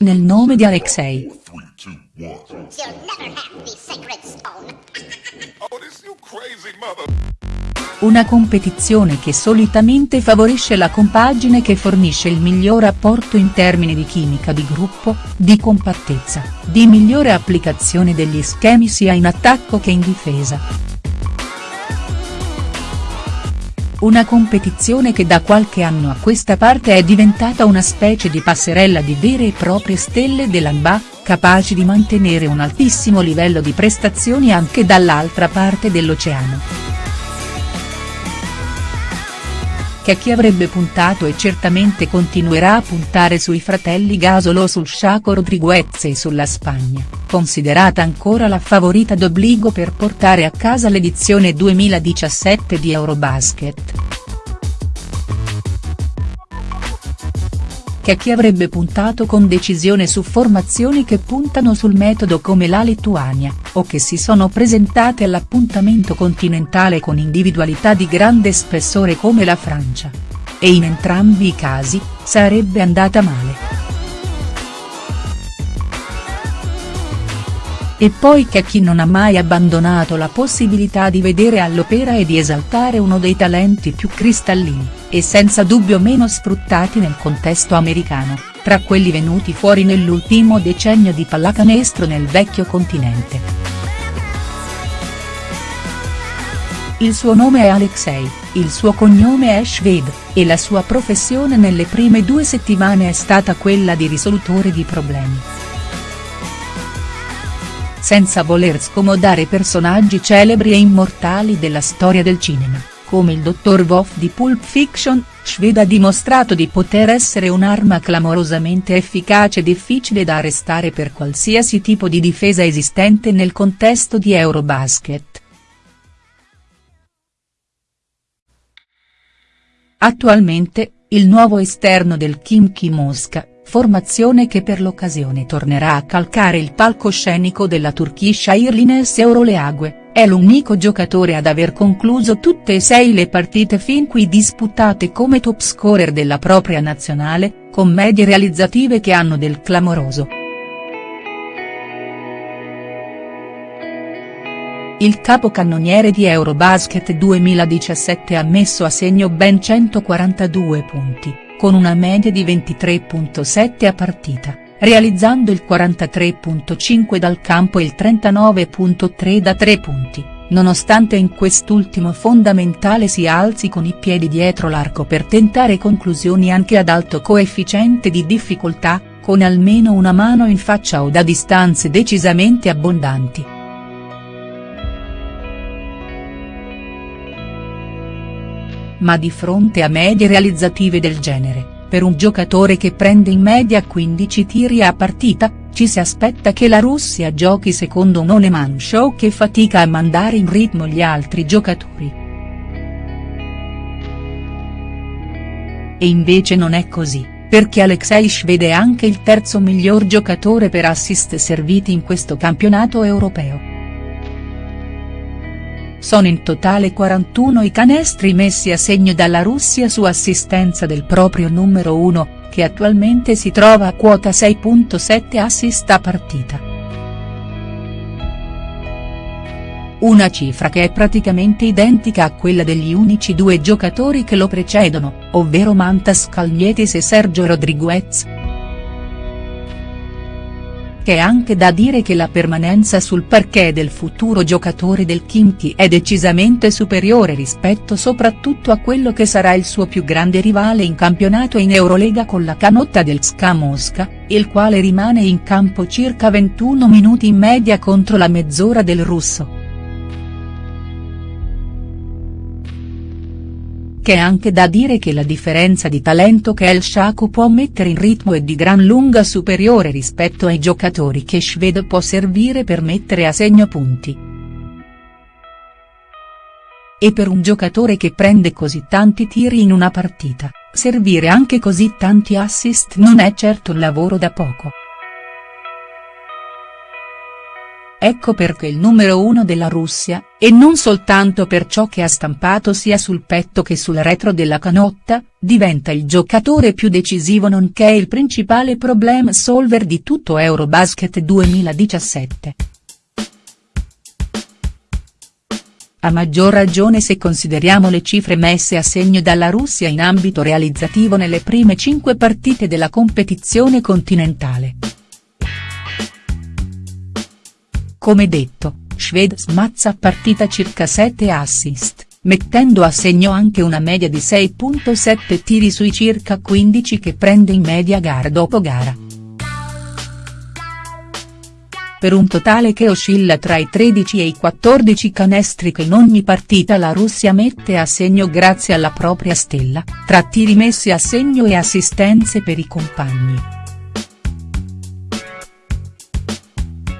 Nel nome di Alexei. Una competizione che solitamente favorisce la compagine che fornisce il miglior apporto in termini di chimica di gruppo, di compattezza, di migliore applicazione degli schemi sia in attacco che in difesa. Una competizione che da qualche anno a questa parte è diventata una specie di passerella di vere e proprie stelle dell'ANBA, capaci di mantenere un altissimo livello di prestazioni anche dall'altra parte dell'oceano. Che chi avrebbe puntato e certamente continuerà a puntare sui fratelli Gasolo sul Chaco Rodriguez e sulla Spagna, considerata ancora la favorita d'obbligo per portare a casa l'edizione 2017 di Eurobasket. Che chi avrebbe puntato con decisione su formazioni che puntano sul metodo come la Lituania, o che si sono presentate all'appuntamento continentale con individualità di grande spessore come la Francia. E in entrambi i casi, sarebbe andata male. E poi chi non ha mai abbandonato la possibilità di vedere all'opera e di esaltare uno dei talenti più cristallini, e senza dubbio meno sfruttati nel contesto americano, tra quelli venuti fuori nell'ultimo decennio di pallacanestro nel vecchio continente. Il suo nome è Alexei, il suo cognome è Shved, e la sua professione nelle prime due settimane è stata quella di risolutore di problemi senza voler scomodare personaggi celebri e immortali della storia del cinema, come il dottor Wolf di Pulp Fiction, Shved ha dimostrato di poter essere un'arma clamorosamente efficace e difficile da arrestare per qualsiasi tipo di difesa esistente nel contesto di Eurobasket. Attualmente, il nuovo esterno del Kimchi Mosca, formazione che per l'occasione tornerà a calcare il palcoscenico della Turkish Airlines Euroleague, è l'unico giocatore ad aver concluso tutte e sei le partite fin qui disputate come top scorer della propria nazionale, con medie realizzative che hanno del clamoroso. Il capocannoniere di Eurobasket 2017 ha messo a segno ben 142 punti con una media di 23.7 a partita, realizzando il 43.5 dal campo e il 39.3 da tre punti, nonostante in quest'ultimo fondamentale si alzi con i piedi dietro l'arco per tentare conclusioni anche ad alto coefficiente di difficoltà, con almeno una mano in faccia o da distanze decisamente abbondanti. Ma di fronte a medie realizzative del genere, per un giocatore che prende in media 15 tiri a partita, ci si aspetta che la Russia giochi secondo un Oneman Show che fatica a mandare in ritmo gli altri giocatori. E invece non è così, perché Alexei Shved è anche il terzo miglior giocatore per assist serviti in questo campionato europeo. Sono in totale 41 i canestri messi a segno dalla Russia su assistenza del proprio numero 1, che attualmente si trova a quota 6.7 assist a partita. Una cifra che è praticamente identica a quella degli unici due giocatori che lo precedono, ovvero Mantas Kalnietis e Sergio Rodriguez che è anche da dire che la permanenza sul parquet del futuro giocatore del Kimchi è decisamente superiore rispetto soprattutto a quello che sarà il suo più grande rivale in campionato in Eurolega con la canotta del SKA Mosca, il quale rimane in campo circa 21 minuti in media contro la mezz'ora del russo. Che è anche da dire che la differenza di talento che El Shaku può mettere in ritmo è di gran lunga superiore rispetto ai giocatori che Shved può servire per mettere a segno punti. E per un giocatore che prende così tanti tiri in una partita, servire anche così tanti assist non è certo un lavoro da poco. Ecco perché il numero uno della Russia, e non soltanto per ciò che ha stampato sia sul petto che sul retro della canotta, diventa il giocatore più decisivo nonché il principale problem solver di tutto Eurobasket 2017. A maggior ragione se consideriamo le cifre messe a segno dalla Russia in ambito realizzativo nelle prime cinque partite della competizione continentale. Come detto, Shved smazza a partita circa 7 assist, mettendo a segno anche una media di 6.7 tiri sui circa 15 che prende in media gara dopo gara per un totale che oscilla tra i 13 e i 14 canestri che in ogni partita la Russia mette a segno grazie alla propria stella, tra tiri messi a segno e assistenze per i compagni.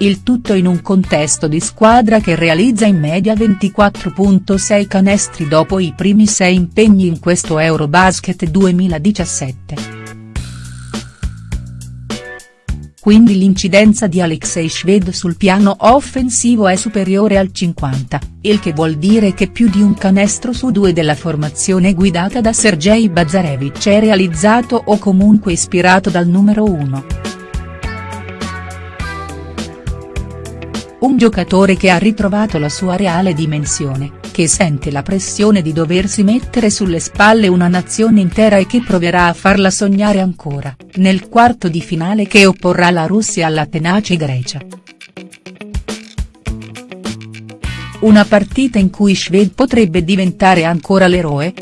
Il tutto in un contesto di squadra che realizza in media 24.6 canestri dopo i primi sei impegni in questo Eurobasket 2017. quindi l'incidenza di Alexei Shved sul piano offensivo è superiore al 50, il che vuol dire che più di un canestro su due della formazione guidata da Sergei Bazarevich è realizzato o comunque ispirato dal numero 1. Un giocatore che ha ritrovato la sua reale dimensione, che sente la pressione di doversi mettere sulle spalle una nazione intera e che proverà a farla sognare ancora, nel quarto di finale che opporrà la Russia alla tenace Grecia. Una partita in cui Shved potrebbe diventare ancora l'eroe?.